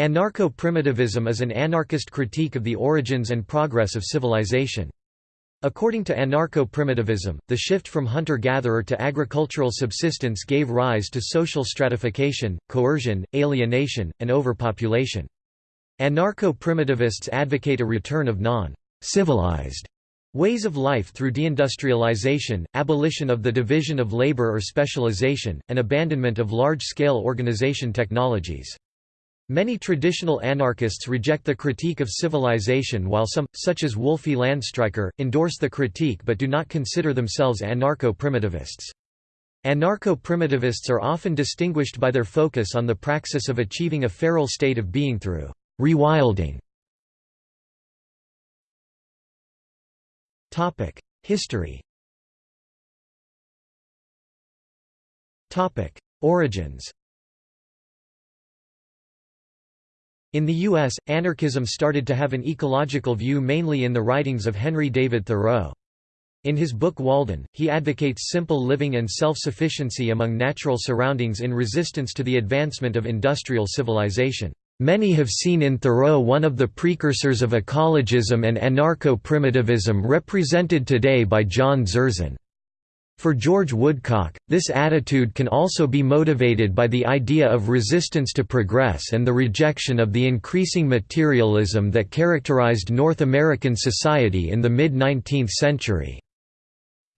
Anarcho-primitivism is an anarchist critique of the origins and progress of civilization. According to anarcho-primitivism, the shift from hunter-gatherer to agricultural subsistence gave rise to social stratification, coercion, alienation, and overpopulation. Anarcho-primitivists advocate a return of non-civilized ways of life through deindustrialization, abolition of the division of labor or specialization, and abandonment of large-scale organization technologies. Many traditional anarchists reject the critique of civilization while some, such as Wolfi Landstreicher, endorse the critique but do not consider themselves anarcho-primitivists. Anarcho-primitivists are often distinguished by their focus on the praxis of achieving a feral state of being through Rewilding. History. Origins In the U.S., anarchism started to have an ecological view mainly in the writings of Henry David Thoreau. In his book Walden, he advocates simple living and self-sufficiency among natural surroundings in resistance to the advancement of industrial civilization. Many have seen in Thoreau one of the precursors of ecologism and anarcho-primitivism represented today by John Zerzan. For George Woodcock, this attitude can also be motivated by the idea of resistance to progress and the rejection of the increasing materialism that characterized North American society in the mid-19th century.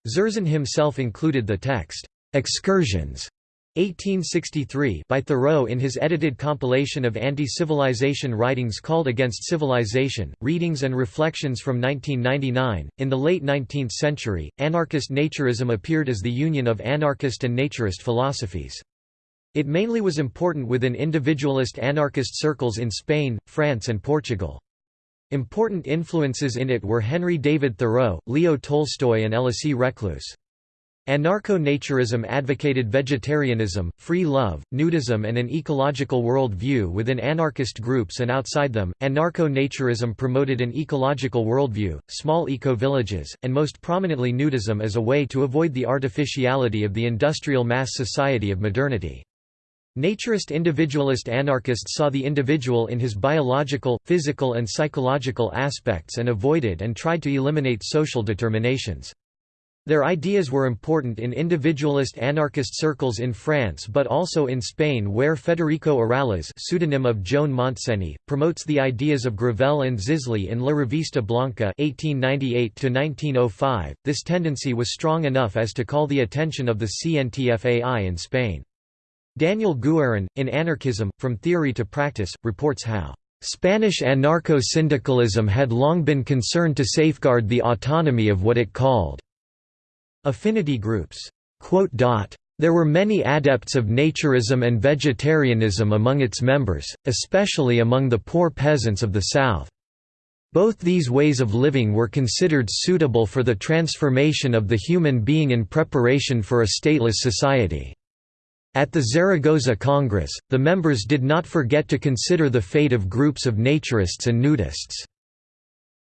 Zerzan himself included the text, "'Excursions' 1863 by Thoreau in his edited compilation of anti-civilization writings called Against Civilization, Readings and Reflections from 1999. In the late 19th century, anarchist naturism appeared as the union of anarchist and naturist philosophies. It mainly was important within individualist anarchist circles in Spain, France and Portugal. Important influences in it were Henry David Thoreau, Leo Tolstoy and Elisée Reclus. Anarcho-naturism advocated vegetarianism, free love, nudism and an ecological world view within anarchist groups and outside them. Anarcho-naturism promoted an ecological worldview, small eco-villages, and most prominently nudism as a way to avoid the artificiality of the industrial mass society of modernity. Naturist individualist anarchists saw the individual in his biological, physical and psychological aspects and avoided and tried to eliminate social determinations. Their ideas were important in individualist anarchist circles in France but also in Spain where Federico Urales pseudonym of Joan Montseny, promotes the ideas of Gravelle and Zisly in La Revista Blanca 1898 .This tendency was strong enough as to call the attention of the CNTFAI in Spain. Daniel Guerin, in Anarchism, From Theory to Practice, reports how Spanish anarcho-syndicalism had long been concerned to safeguard the autonomy of what it called Affinity groups there were many adepts of naturism and vegetarianism among its members, especially among the poor peasants of the South. Both these ways of living were considered suitable for the transformation of the human being in preparation for a stateless society. At the Zaragoza Congress, the members did not forget to consider the fate of groups of naturists and nudists.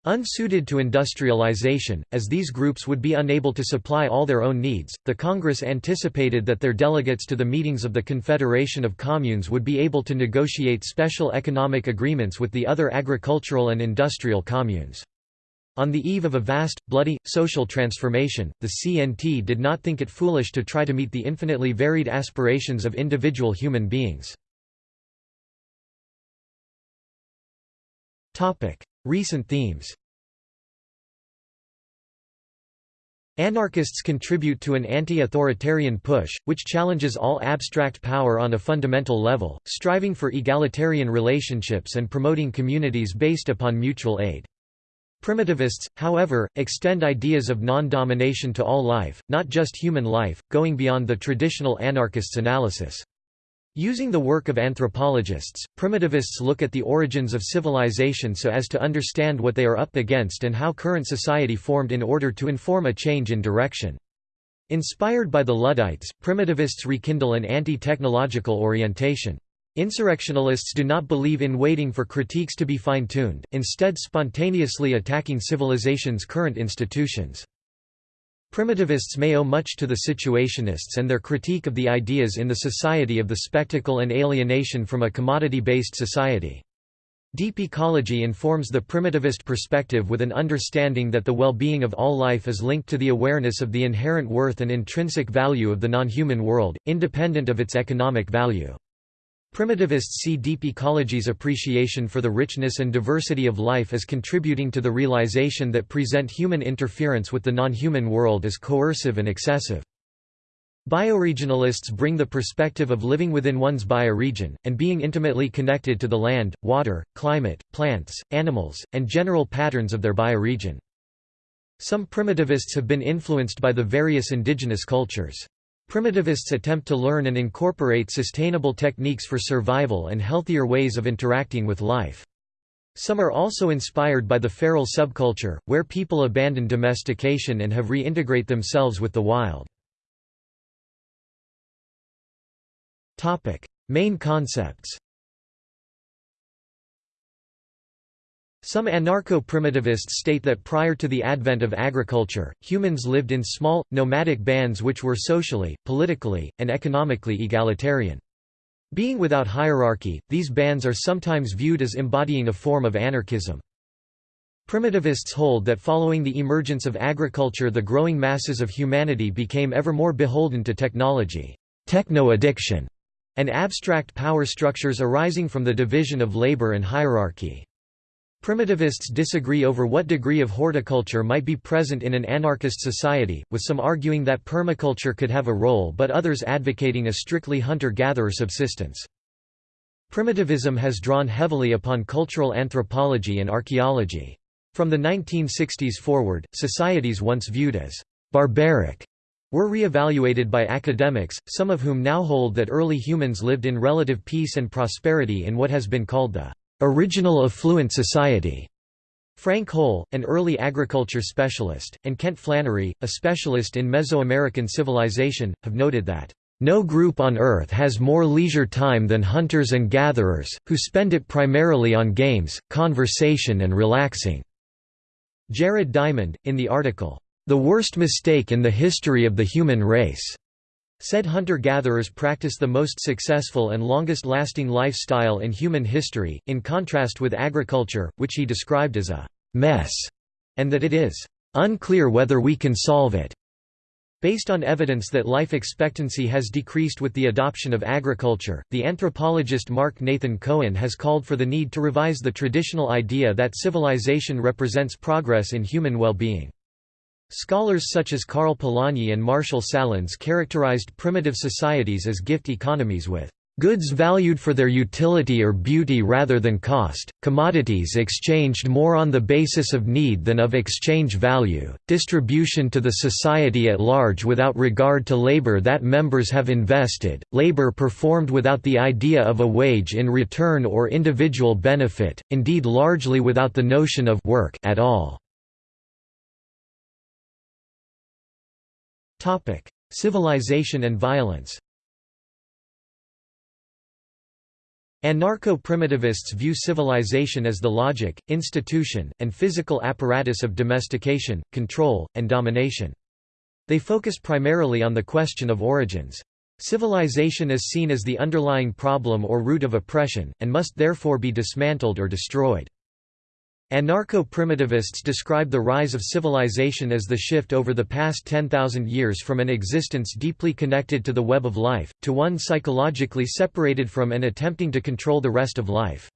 Unsuited to industrialization, as these groups would be unable to supply all their own needs, the Congress anticipated that their delegates to the meetings of the Confederation of Communes would be able to negotiate special economic agreements with the other agricultural and industrial communes. On the eve of a vast, bloody, social transformation, the CNT did not think it foolish to try to meet the infinitely varied aspirations of individual human beings. Recent themes Anarchists contribute to an anti-authoritarian push, which challenges all abstract power on a fundamental level, striving for egalitarian relationships and promoting communities based upon mutual aid. Primitivists, however, extend ideas of non-domination to all life, not just human life, going beyond the traditional anarchists' analysis. Using the work of anthropologists, primitivists look at the origins of civilization so as to understand what they are up against and how current society formed in order to inform a change in direction. Inspired by the Luddites, primitivists rekindle an anti-technological orientation. Insurrectionalists do not believe in waiting for critiques to be fine-tuned, instead spontaneously attacking civilization's current institutions. Primitivists may owe much to the Situationists and their critique of the ideas in the society of the spectacle and alienation from a commodity-based society. Deep ecology informs the primitivist perspective with an understanding that the well-being of all life is linked to the awareness of the inherent worth and intrinsic value of the non-human world, independent of its economic value. Primitivists see deep ecology's appreciation for the richness and diversity of life as contributing to the realization that present human interference with the non-human world is coercive and excessive. Bioregionalists bring the perspective of living within one's bioregion, and being intimately connected to the land, water, climate, plants, animals, and general patterns of their bioregion. Some primitivists have been influenced by the various indigenous cultures. Primitivists attempt to learn and incorporate sustainable techniques for survival and healthier ways of interacting with life. Some are also inspired by the feral subculture, where people abandon domestication and have reintegrate themselves with the wild. Main concepts Some anarcho-primitivists state that prior to the advent of agriculture, humans lived in small, nomadic bands which were socially, politically, and economically egalitarian. Being without hierarchy, these bands are sometimes viewed as embodying a form of anarchism. Primitivists hold that following the emergence of agriculture the growing masses of humanity became ever more beholden to technology techno-addiction", and abstract power structures arising from the division of labor and hierarchy. Primitivists disagree over what degree of horticulture might be present in an anarchist society, with some arguing that permaculture could have a role but others advocating a strictly hunter-gatherer subsistence. Primitivism has drawn heavily upon cultural anthropology and archaeology. From the 1960s forward, societies once viewed as «barbaric» were re-evaluated by academics, some of whom now hold that early humans lived in relative peace and prosperity in what has been called the original affluent society. Frank Hole, an early agriculture specialist, and Kent Flannery, a specialist in Mesoamerican civilization, have noted that, "...no group on Earth has more leisure time than hunters and gatherers, who spend it primarily on games, conversation and relaxing." Jared Diamond, in the article, "...the worst mistake in the history of the human race." Said hunter-gatherers practice the most successful and longest-lasting lifestyle in human history, in contrast with agriculture, which he described as a «mess», and that it is «unclear whether we can solve it». Based on evidence that life expectancy has decreased with the adoption of agriculture, the anthropologist Mark Nathan Cohen has called for the need to revise the traditional idea that civilization represents progress in human well-being. Scholars such as Karl Polanyi and Marshall Sahlins characterized primitive societies as gift economies with goods valued for their utility or beauty rather than cost, commodities exchanged more on the basis of need than of exchange value, distribution to the society at large without regard to labor that members have invested, labor performed without the idea of a wage in return or individual benefit, indeed largely without the notion of work at all. Civilization and violence Anarcho-primitivists view civilization as the logic, institution, and physical apparatus of domestication, control, and domination. They focus primarily on the question of origins. Civilization is seen as the underlying problem or root of oppression, and must therefore be dismantled or destroyed. Anarcho-primitivists describe the rise of civilization as the shift over the past 10,000 years from an existence deeply connected to the web of life, to one psychologically separated from and attempting to control the rest of life.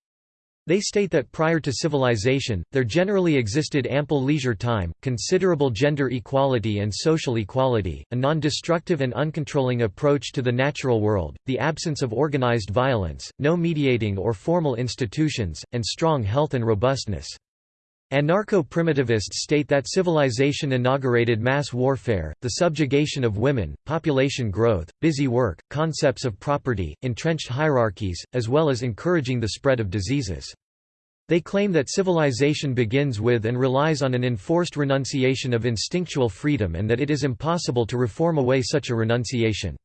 They state that prior to civilization, there generally existed ample leisure time, considerable gender equality and social equality, a non-destructive and uncontrolling approach to the natural world, the absence of organized violence, no mediating or formal institutions, and strong health and robustness. Anarcho-primitivists state that civilization inaugurated mass warfare, the subjugation of women, population growth, busy work, concepts of property, entrenched hierarchies, as well as encouraging the spread of diseases. They claim that civilization begins with and relies on an enforced renunciation of instinctual freedom and that it is impossible to reform away such a renunciation.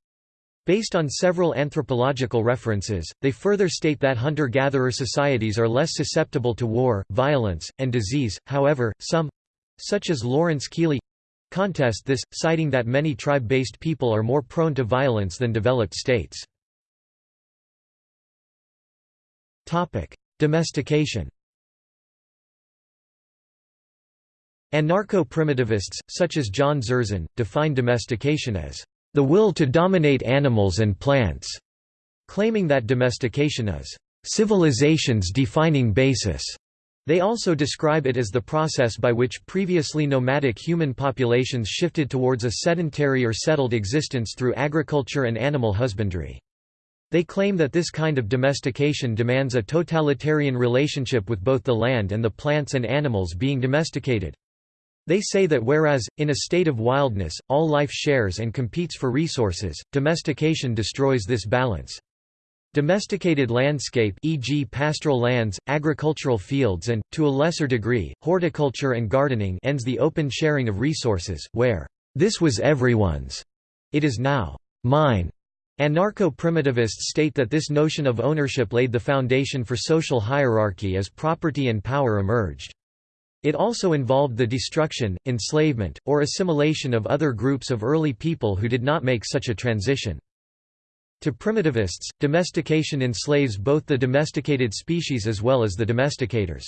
Based on several anthropological references, they further state that hunter-gatherer societies are less susceptible to war, violence, and disease, however, some—such as Lawrence Keeley, contest this, citing that many tribe-based people are more prone to violence than developed states. Domestication Anarcho-primitivists, such as John Zerzan, define domestication as the will to dominate animals and plants, claiming that domestication is civilization's defining basis. They also describe it as the process by which previously nomadic human populations shifted towards a sedentary or settled existence through agriculture and animal husbandry. They claim that this kind of domestication demands a totalitarian relationship with both the land and the plants and animals being domesticated. They say that whereas, in a state of wildness, all life shares and competes for resources, domestication destroys this balance. Domesticated landscape e.g. pastoral lands, agricultural fields and, to a lesser degree, horticulture and gardening ends the open sharing of resources, where, "...this was everyone's. It is now, mine." Anarcho-primitivists state that this notion of ownership laid the foundation for social hierarchy as property and power emerged. It also involved the destruction, enslavement, or assimilation of other groups of early people who did not make such a transition. To primitivists, domestication enslaves both the domesticated species as well as the domesticators.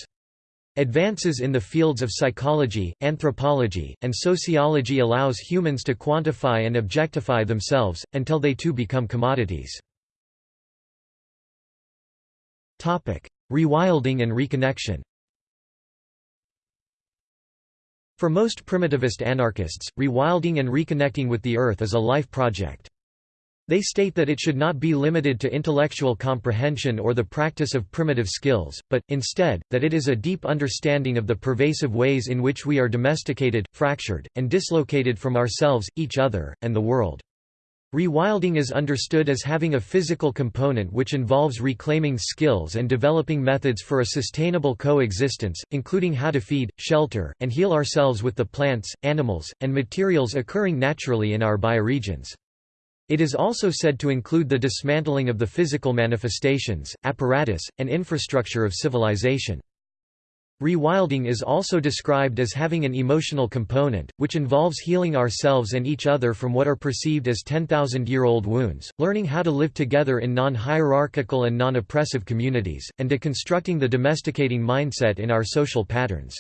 Advances in the fields of psychology, anthropology, and sociology allows humans to quantify and objectify themselves, until they too become commodities. Rewilding and reconnection For most primitivist anarchists, rewilding and reconnecting with the earth is a life project. They state that it should not be limited to intellectual comprehension or the practice of primitive skills, but, instead, that it is a deep understanding of the pervasive ways in which we are domesticated, fractured, and dislocated from ourselves, each other, and the world. Rewilding is understood as having a physical component which involves reclaiming skills and developing methods for a sustainable coexistence, including how to feed, shelter, and heal ourselves with the plants, animals, and materials occurring naturally in our bioregions. It is also said to include the dismantling of the physical manifestations, apparatus, and infrastructure of civilization. Rewilding is also described as having an emotional component, which involves healing ourselves and each other from what are perceived as 10,000-year-old wounds, learning how to live together in non-hierarchical and non-oppressive communities, and deconstructing the domesticating mindset in our social patterns.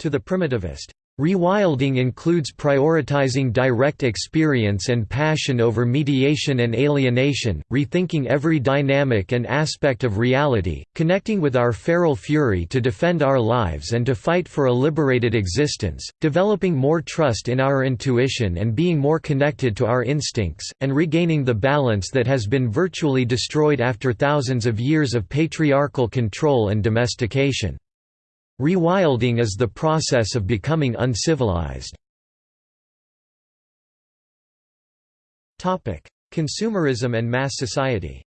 To the primitivist, Rewilding includes prioritizing direct experience and passion over mediation and alienation, rethinking every dynamic and aspect of reality, connecting with our feral fury to defend our lives and to fight for a liberated existence, developing more trust in our intuition and being more connected to our instincts, and regaining the balance that has been virtually destroyed after thousands of years of patriarchal control and domestication. Rewilding is the process of becoming uncivilized. Consumerism and mass society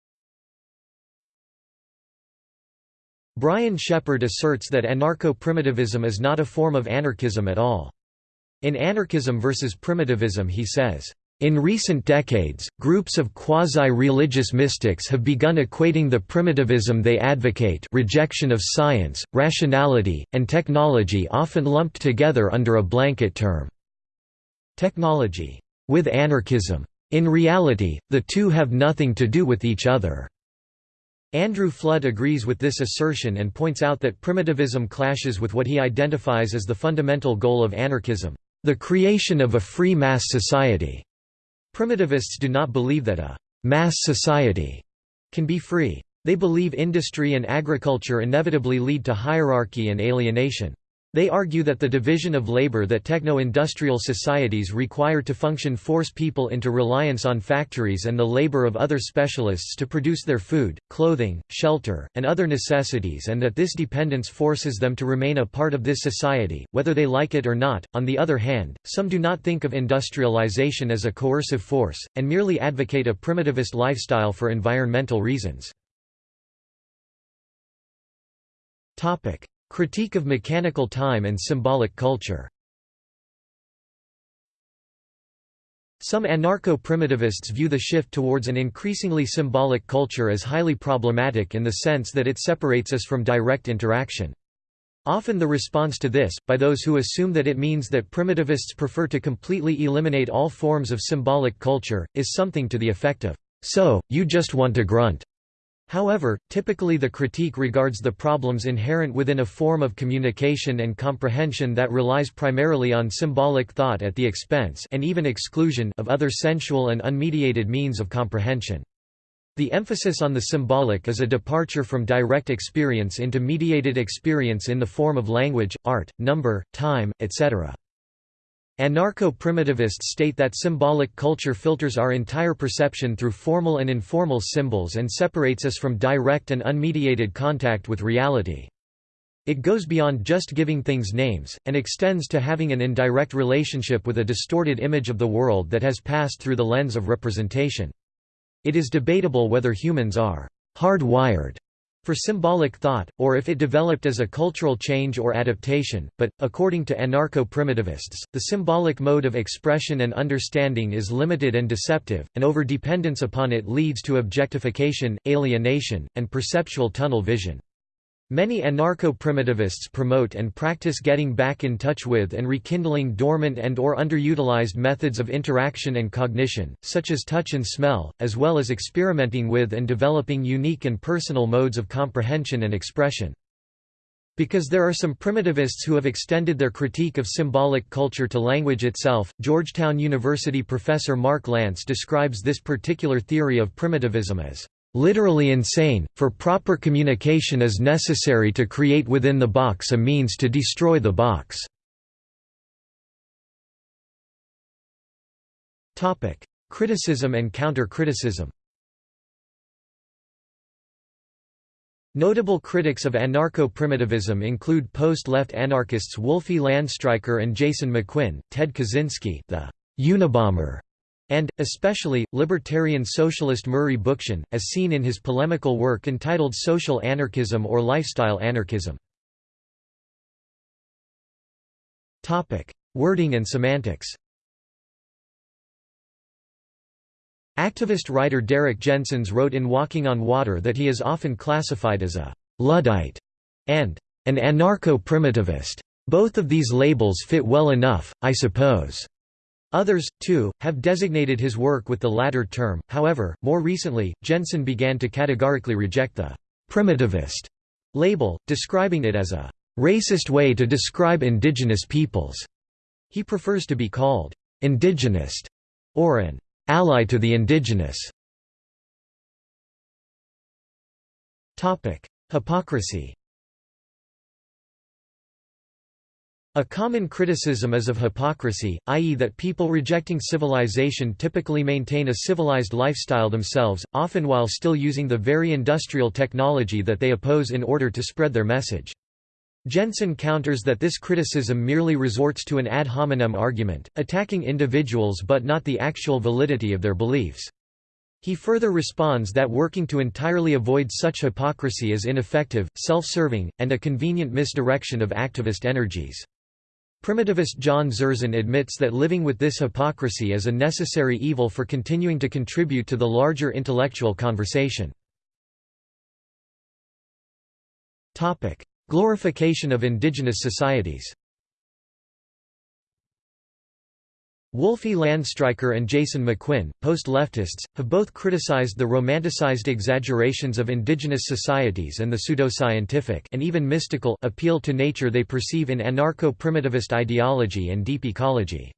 Brian Sheppard asserts that anarcho-primitivism is not a form of anarchism at all. In Anarchism versus Primitivism he says, in recent decades, groups of quasi-religious mystics have begun equating the primitivism they advocate rejection of science, rationality, and technology often lumped together under a blanket term. Technology with anarchism. In reality, the two have nothing to do with each other. Andrew Flood agrees with this assertion and points out that primitivism clashes with what he identifies as the fundamental goal of anarchism, the creation of a free mass society. Primitivists do not believe that a «mass society» can be free. They believe industry and agriculture inevitably lead to hierarchy and alienation. They argue that the division of labor that techno-industrial societies require to function force people into reliance on factories and the labor of other specialists to produce their food, clothing, shelter, and other necessities and that this dependence forces them to remain a part of this society, whether they like it or not. On the other hand, some do not think of industrialization as a coercive force, and merely advocate a primitivist lifestyle for environmental reasons. Critique of mechanical time and symbolic culture Some anarcho-primitivists view the shift towards an increasingly symbolic culture as highly problematic in the sense that it separates us from direct interaction. Often the response to this, by those who assume that it means that primitivists prefer to completely eliminate all forms of symbolic culture, is something to the effect of, "'So, you just want to grunt'". However, typically the critique regards the problems inherent within a form of communication and comprehension that relies primarily on symbolic thought at the expense and even exclusion of other sensual and unmediated means of comprehension. The emphasis on the symbolic is a departure from direct experience into mediated experience in the form of language, art, number, time, etc. Anarcho-primitivists state that symbolic culture filters our entire perception through formal and informal symbols and separates us from direct and unmediated contact with reality. It goes beyond just giving things names, and extends to having an indirect relationship with a distorted image of the world that has passed through the lens of representation. It is debatable whether humans are hardwired for symbolic thought, or if it developed as a cultural change or adaptation, but, according to anarcho-primitivists, the symbolic mode of expression and understanding is limited and deceptive, and overdependence upon it leads to objectification, alienation, and perceptual tunnel vision. Many anarcho-primitivists promote and practice getting back in touch with and rekindling dormant and or underutilized methods of interaction and cognition, such as touch and smell, as well as experimenting with and developing unique and personal modes of comprehension and expression. Because there are some primitivists who have extended their critique of symbolic culture to language itself, Georgetown University professor Mark Lance describes this particular theory of primitivism as literally insane, for proper communication is necessary to create within the box a means to destroy the box. Criticism and counter-criticism Notable critics of anarcho-primitivism include post-left anarchists Wolfi Landstreicher and Jason McQuinn, Ted Kaczynski the Unabomber, and, especially, libertarian socialist Murray Bookchin, as seen in his polemical work entitled Social Anarchism or Lifestyle Anarchism. Wording and semantics Activist writer Derrick Jensens wrote in Walking on Water that he is often classified as a «Luddite» and «an anarcho-primitivist». Both of these labels fit well enough, I suppose. Others, too, have designated his work with the latter term, however, more recently, Jensen began to categorically reject the «primitivist» label, describing it as a «racist way to describe indigenous peoples». He prefers to be called «indigenist» or an «ally to the indigenous». Hypocrisy A common criticism is of hypocrisy, i.e. that people rejecting civilization typically maintain a civilized lifestyle themselves, often while still using the very industrial technology that they oppose in order to spread their message. Jensen counters that this criticism merely resorts to an ad hominem argument, attacking individuals but not the actual validity of their beliefs. He further responds that working to entirely avoid such hypocrisy is ineffective, self-serving, and a convenient misdirection of activist energies. Primitivist John Zerzan admits that living with this hypocrisy is a necessary evil for continuing to contribute to the larger intellectual conversation. Glorification of indigenous societies Wolfi Landstreicher and Jason McQuinn, post-leftists, have both criticized the romanticized exaggerations of indigenous societies and the pseudoscientific and even mystical appeal to nature they perceive in anarcho-primitivist ideology and deep ecology.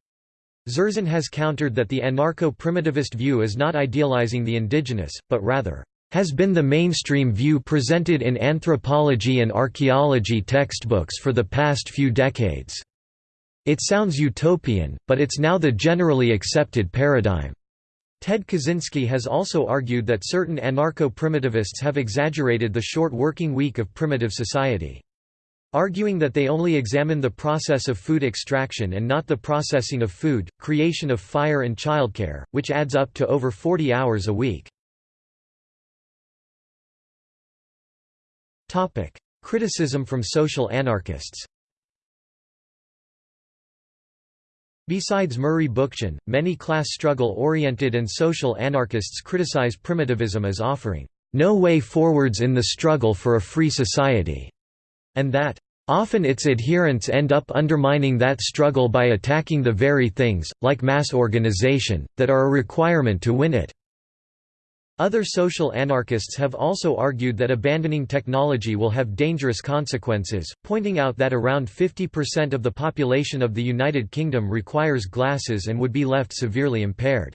Zerzan has countered that the anarcho-primitivist view is not idealizing the indigenous, but rather, has been the mainstream view presented in anthropology and archaeology textbooks for the past few decades. It sounds utopian, but it's now the generally accepted paradigm. Ted Kaczynski has also argued that certain anarcho-primitivists have exaggerated the short working week of primitive society. Arguing that they only examine the process of food extraction and not the processing of food, creation of fire and childcare, which adds up to over 40 hours a week. Criticism from social anarchists Besides Murray Bookchin, many class struggle-oriented and social anarchists criticize primitivism as offering, "...no way forwards in the struggle for a free society", and that, Often its adherents end up undermining that struggle by attacking the very things, like mass organization, that are a requirement to win it. Other social anarchists have also argued that abandoning technology will have dangerous consequences, pointing out that around 50% of the population of the United Kingdom requires glasses and would be left severely impaired.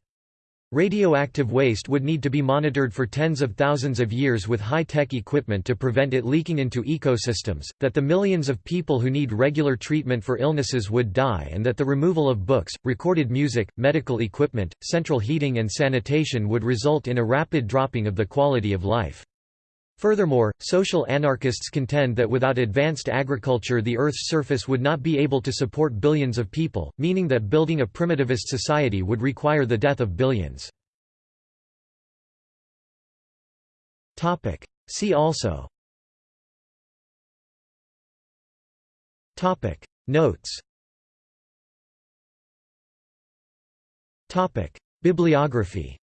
Radioactive waste would need to be monitored for tens of thousands of years with high-tech equipment to prevent it leaking into ecosystems, that the millions of people who need regular treatment for illnesses would die and that the removal of books, recorded music, medical equipment, central heating and sanitation would result in a rapid dropping of the quality of life. Furthermore, social anarchists contend that without advanced agriculture the Earth's surface would not be able to support billions of people, meaning that building a primitivist society would require the death of billions. See also. Notes. Bibliography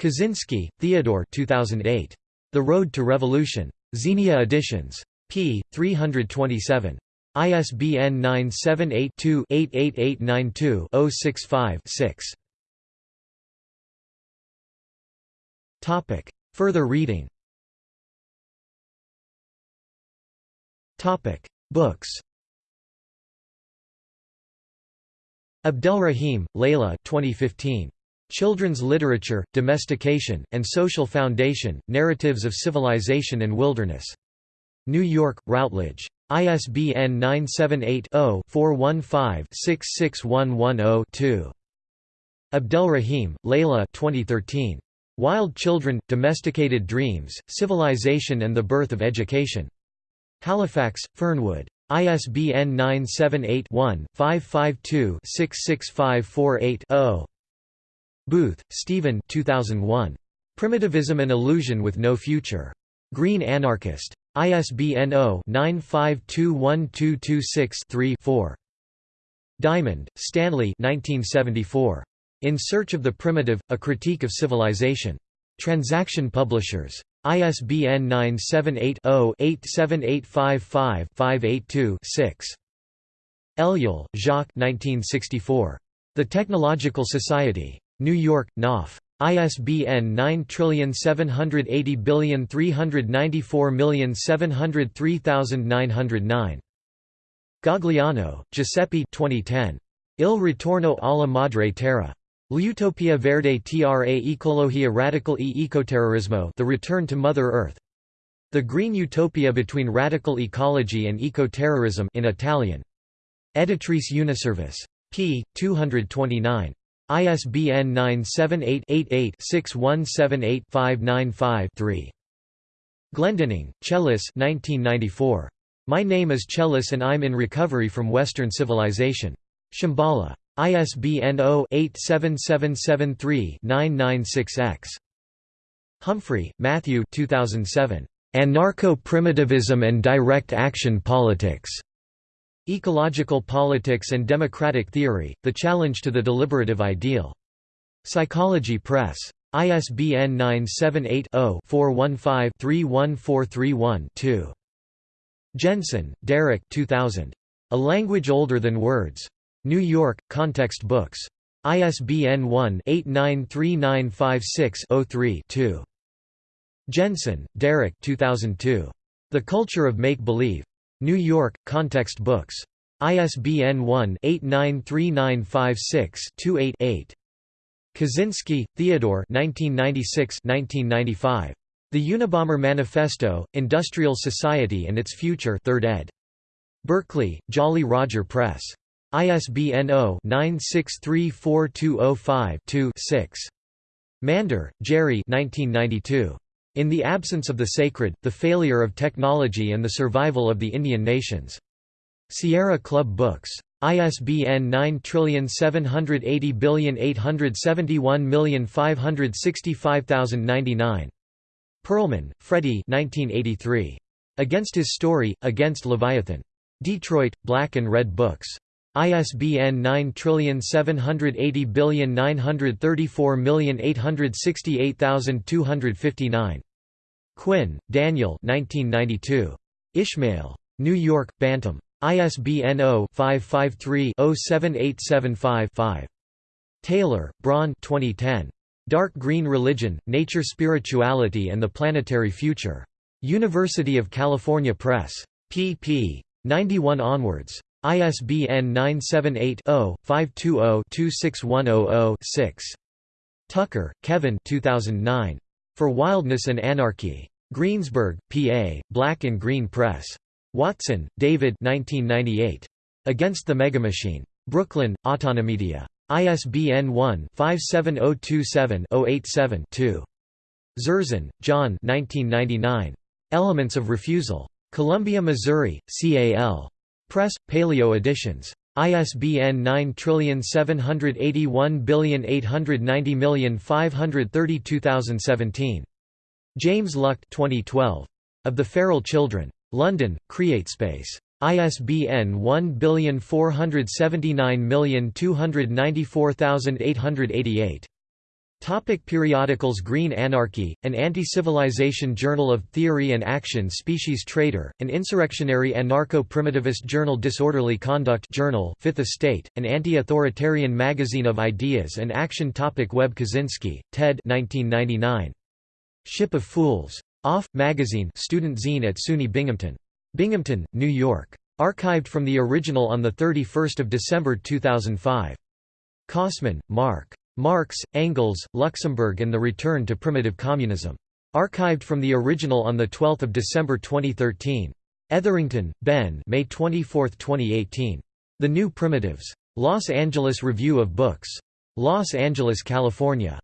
Kaczynski, Theodore 2008. The Road to Revolution. Xenia Editions. p. 327. ISBN 978-2-88892-065-6. Further reading Books Abdelrahim, Layla 2015. Children's Literature, Domestication, and Social Foundation, Narratives of Civilization and Wilderness. New York, Routledge. ISBN 978-0-415-66110-2. Abdelrahim, Layla 2013. Wild Children, Domesticated Dreams, Civilization and the Birth of Education. Halifax, Fernwood. ISBN 978 one 552 66548 0 Booth, Stephen 2001. Primitivism and Illusion with No Future. Green Anarchist. ISBN 0-9521226-3-4. Diamond, Stanley 1974. In Search of the Primitive, A Critique of Civilization. Transaction Publishers. ISBN 978 0 87855 582 6. Ellul, Jacques 1964. The Technological Society. New York, Knopf. ISBN 9780394703909. Gagliano, Giuseppe 2010. Il ritorno alla madre terra. L'utopia verde tra ecologia radical e ecoterrorismo The Return to Mother Earth. The Green Utopia Between Radical Ecology and Ecoterrorism in Italian. Editrice Uniservice. p. 229. ISBN 978-88-6178-595-3. Glendinning, Chellis 1994. My Name is Chellis and I'm in Recovery from Western Civilization. Shambhala. ISBN 0-87773-996-X. Humphrey, Matthew 2007. Anarcho-Primitivism and Direct Action Politics. Ecological Politics and Democratic Theory, The Challenge to the Deliberative Ideal. Psychology Press. ISBN 978-0-415-31431-2. Jensen, Derrick 2000. A Language Older Than Words. New York, Context Books. ISBN 1-893956-03-2. Jensen, Derrick 2002. The Culture of Make-Believe. New York, Context Books. ISBN 1-893956-28-8. Kaczynski, Theodore 1996-1995. The Unabomber Manifesto, Industrial Society and Its Future 3rd ed. Berkeley, Jolly Roger Press. ISBN 0-9634205-2-6. Mander, Jerry 1992. In the Absence of the Sacred, The Failure of Technology and the Survival of the Indian Nations. Sierra Club Books. ISBN 9780871565099. Perlman, Fredy 1983. Against His Story, Against Leviathan. Detroit, Black and Red Books. ISBN 9780934868259. Quinn, Daniel 1992. Ishmael. New York, Bantam. ISBN 0-553-07875-5. Taylor, Bron 2010. Dark Green Religion, Nature Spirituality and the Planetary Future. University of California Press. pp. 91 onwards. ISBN 978-0-520-26100-6. Tucker, Kevin 2009. For Wildness and Anarchy. Greensburg, PA, Black and Green Press. Watson, David 1998. Against the Megamachine. Brooklyn, Autonomedia. ISBN 1-57027-087-2. Zerzan, John 1999. Elements of Refusal. Columbia, Missouri, CAL. Press, Paleo Editions. ISBN 9781890532017. James Luck 2012. Of the Feral Children. London, CreateSpace. ISBN 1479294888. Topic periodicals Green Anarchy, an anti-civilization journal of theory and action Species Traitor, an insurrectionary anarcho-primitivist journal Disorderly Conduct Journal Fifth Estate, an anti-authoritarian magazine of ideas and action topic Webb Kaczynski, Ted 1999. Ship of Fools. Off! Magazine student zine at SUNY Binghamton. Binghamton, New York. Archived from the original on 31 December 2005. Kossmann, Mark. Marx, Engels, Luxemburg and the Return to Primitive Communism. Archived from the original on 12 December 2013. Etherington, Ben May 24, 2018. The New Primitives. Los Angeles Review of Books. Los Angeles, California.